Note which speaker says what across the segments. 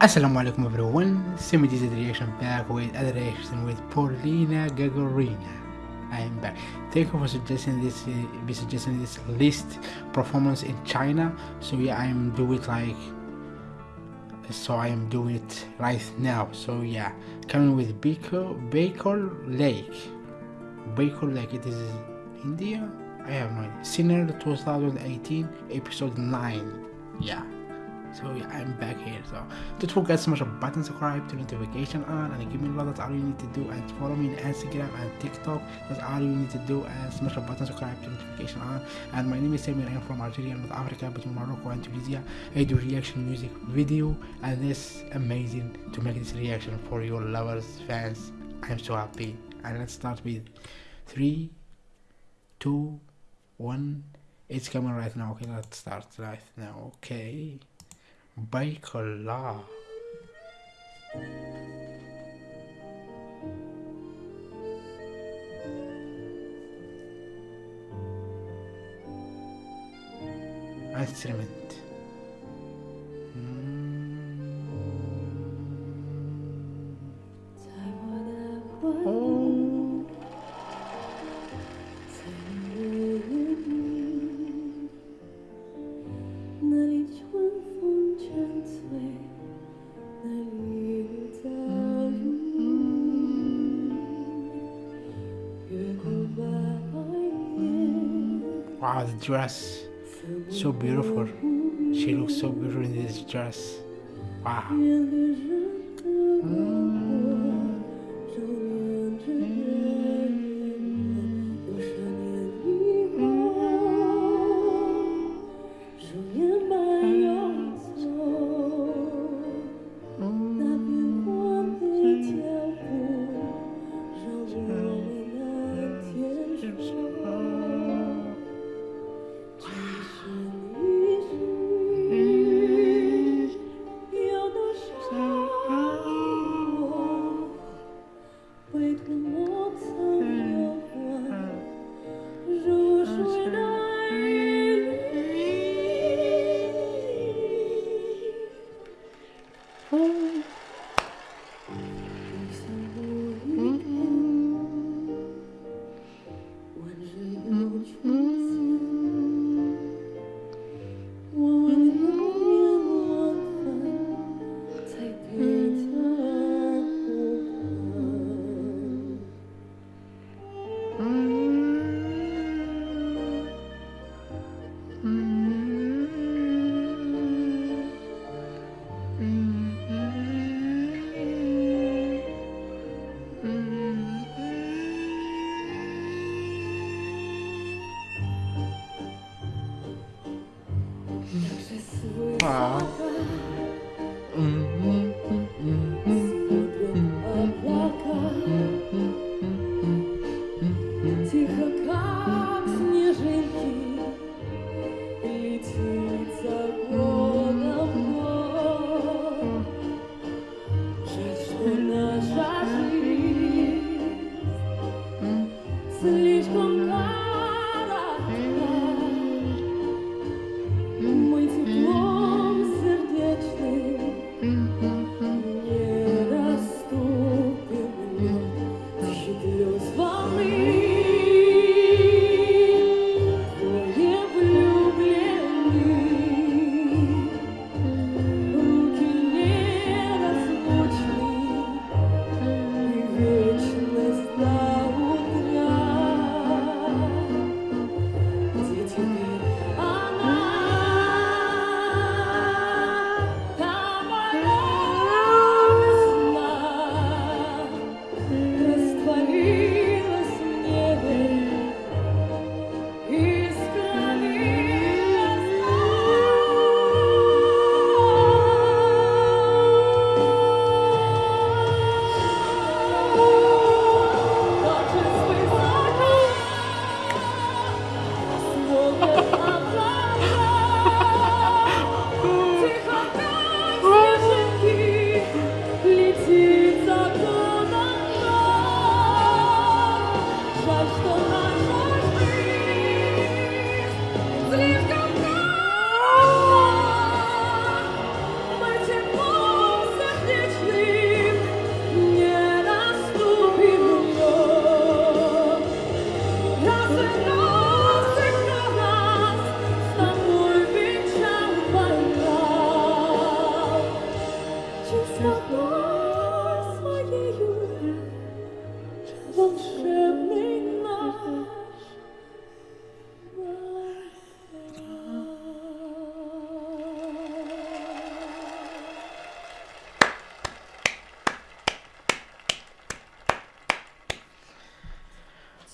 Speaker 1: Assalamu alaikum everyone, Simi did reaction back with other reaction with Polina Gagarina. I am back. Thank you for suggesting this uh, be suggesting this list performance in China. So yeah I am do it like so I am doing it right now. So yeah coming with Baker Baker Lake. Baker Lake it is India? I have no idea. Singer 2018 episode 9. Yeah so yeah i'm back here. So don't forget to smash a button subscribe to notification on and give me a lot that's all you need to do and follow me on instagram and tiktok. That's all you need to do and smash a button subscribe to notification on. And my name is samir i'm from algeria north africa between morocco and tunisia. I do reaction music video and it's amazing to make this reaction for your lovers fans. I'm so happy. And let's start with three two one. It's coming right now. Okay let's start right now. Okay Baikala. altrimenti Wow, the dress. So beautiful. She looks so beautiful in this dress. Wow.
Speaker 2: Wow. Oh.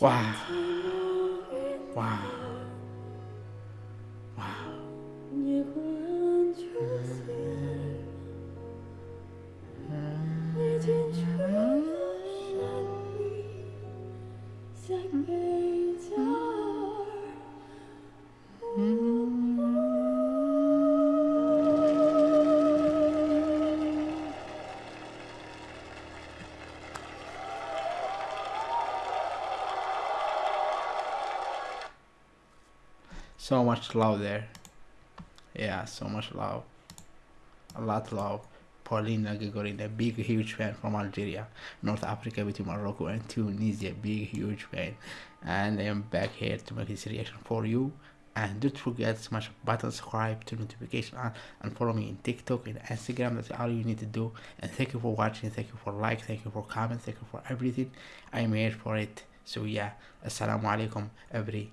Speaker 2: Wow. Wow.
Speaker 1: 你换
Speaker 2: So much love there. Yeah, so much love. A lot love. Polina Gagarina, big huge fan from Algeria, North Africa between Morocco and Tunisia, big huge fan. And I am back here to make this reaction for you. And don't forget to smash button, subscribe to notification on, and follow me in TikTok and Instagram. That's all you need to do. And thank you for watching. Thank you for like. Thank you for comment. Thank you for everything. I'm here for it. So yeah, assalamu alaikum everyone.